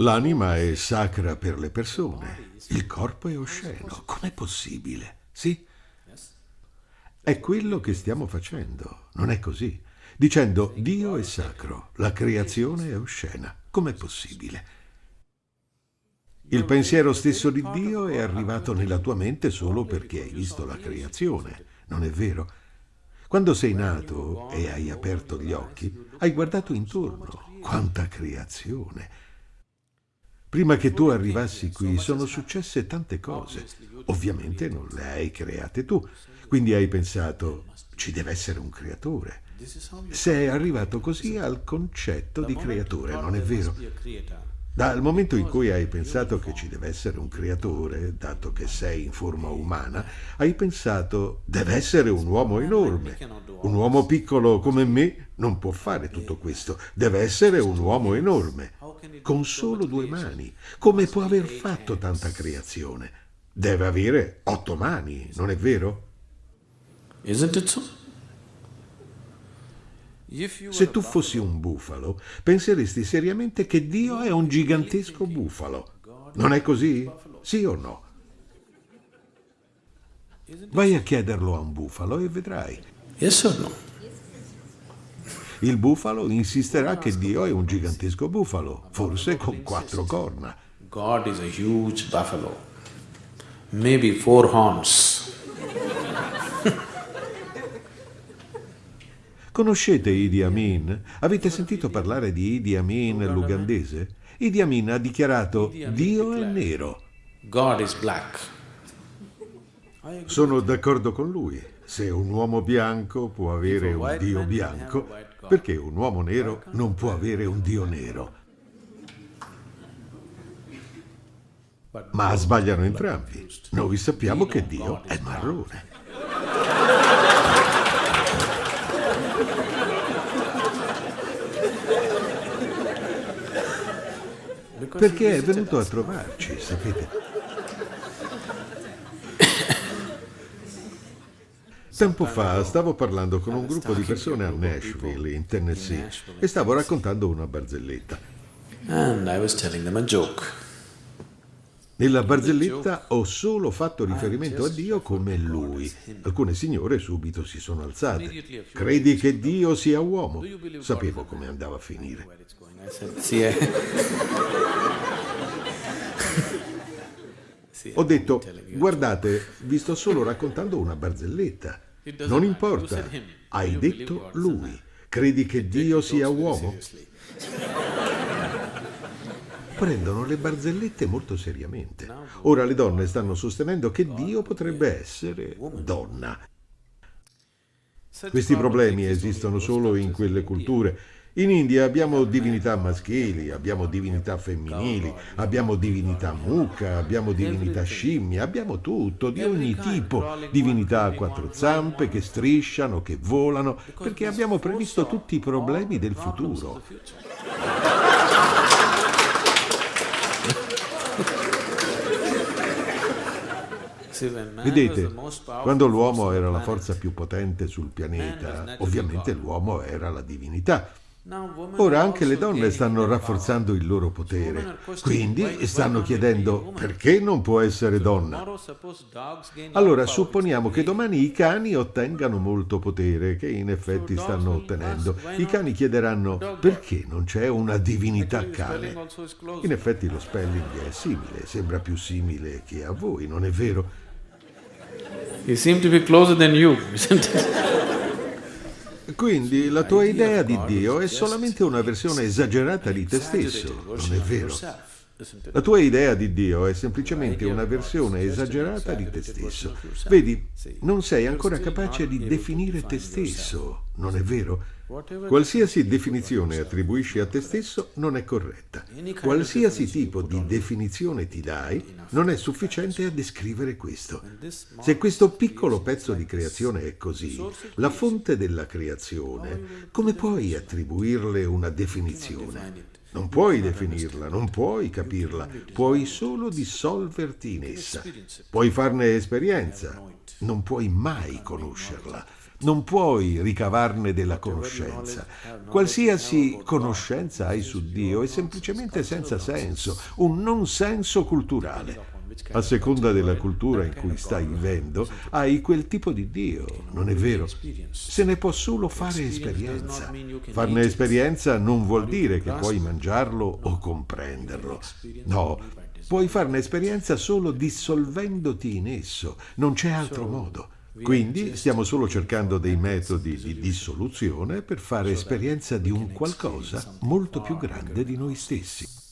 L'anima è sacra per le persone, il corpo è osceno. Com'è possibile? Sì? È quello che stiamo facendo, non è così? Dicendo Dio è sacro, la creazione è oscena. Com'è possibile? Il pensiero stesso di Dio è arrivato nella tua mente solo perché hai visto la creazione, non è vero? Quando sei nato e hai aperto gli occhi, hai guardato intorno. Quanta creazione! Prima che tu arrivassi qui sono successe tante cose. Ovviamente non le hai create tu. Quindi hai pensato, ci deve essere un creatore. Sei arrivato così al concetto di creatore, non è vero? Dal momento in cui hai pensato che ci deve essere un creatore, dato che sei in forma umana, hai pensato deve essere un uomo enorme. Un uomo piccolo come me non può fare tutto questo, deve essere un uomo enorme, con solo due mani. Come può aver fatto tanta creazione? Deve avere otto mani, non è vero? Isn't it so? Se tu fossi un bufalo, penseresti seriamente che Dio è un gigantesco bufalo. Non è così? Sì o no? Vai a chiederlo a un bufalo e vedrai. Yes or no? Il bufalo insisterà che Dio è un gigantesco bufalo, forse con quattro corna. God is a huge buffalo, maybe four horns. Conoscete Idi Amin? Avete sentito parlare di Idi Amin l'ugandese? Idi Amin ha dichiarato Dio è nero. God is black. Sono d'accordo con lui. Se un uomo bianco può avere un Dio bianco, perché un uomo nero non può avere un Dio nero? Ma sbagliano entrambi. Noi sappiamo che Dio è marrone. Perché è venuto a trovarci, sapete? Tempo fa stavo parlando con un gruppo di persone a Nashville, in Tennessee, e stavo raccontando una barzelletta. Nella barzelletta ho solo fatto riferimento a Dio come Lui. Alcune signore subito si sono alzate. Credi che Dio sia uomo? Sapevo come andava a finire. I- Ho detto, guardate, vi sto solo raccontando una barzelletta. Non importa, hai detto Lui. Credi che Dio sia uomo? Prendono le barzellette molto seriamente. Ora le donne stanno sostenendo che Dio potrebbe essere donna. Questi problemi esistono solo in quelle culture. In India abbiamo divinità maschili, abbiamo divinità femminili, abbiamo divinità mucca, abbiamo divinità scimmia, abbiamo tutto, di ogni tipo. Divinità a quattro zampe che strisciano, che volano, perché abbiamo previsto tutti i problemi del futuro. Vedete, quando l'uomo era la forza più potente sul pianeta, ovviamente l'uomo era la divinità. Ora anche le donne stanno rafforzando il loro potere, quindi stanno chiedendo perché non può essere donna. Allora supponiamo che domani i cani ottengano molto potere, che in effetti stanno ottenendo. I cani chiederanno perché non c'è una divinità cane. In effetti lo spelling è simile, sembra più simile che a voi, non è vero? You seem to be closer than you, isn't it? Quindi la tua idea di Dio è solamente una versione esagerata di te stesso, non è vero? La tua idea di Dio è semplicemente una versione esagerata di te stesso. Vedi, non sei ancora capace di definire te stesso, non è vero? Qualsiasi definizione attribuisci a te stesso non è corretta. Qualsiasi tipo di definizione ti dai non è sufficiente a descrivere questo. Se questo piccolo pezzo di creazione è così, la fonte della creazione, come puoi attribuirle una definizione? Non puoi definirla, non puoi capirla, puoi solo dissolverti in essa. Puoi farne esperienza, non puoi mai conoscerla. Non puoi ricavarne della conoscenza. Qualsiasi conoscenza hai su Dio è semplicemente senza senso, un non senso culturale. A seconda della cultura in cui stai vivendo, hai quel tipo di Dio, non è vero? Se ne può solo fare esperienza. Farne esperienza non vuol dire che puoi mangiarlo o comprenderlo. No, puoi farne esperienza solo dissolvendoti in esso, non c'è altro modo. Quindi stiamo solo cercando dei metodi di dissoluzione per fare esperienza di un qualcosa molto più grande di noi stessi.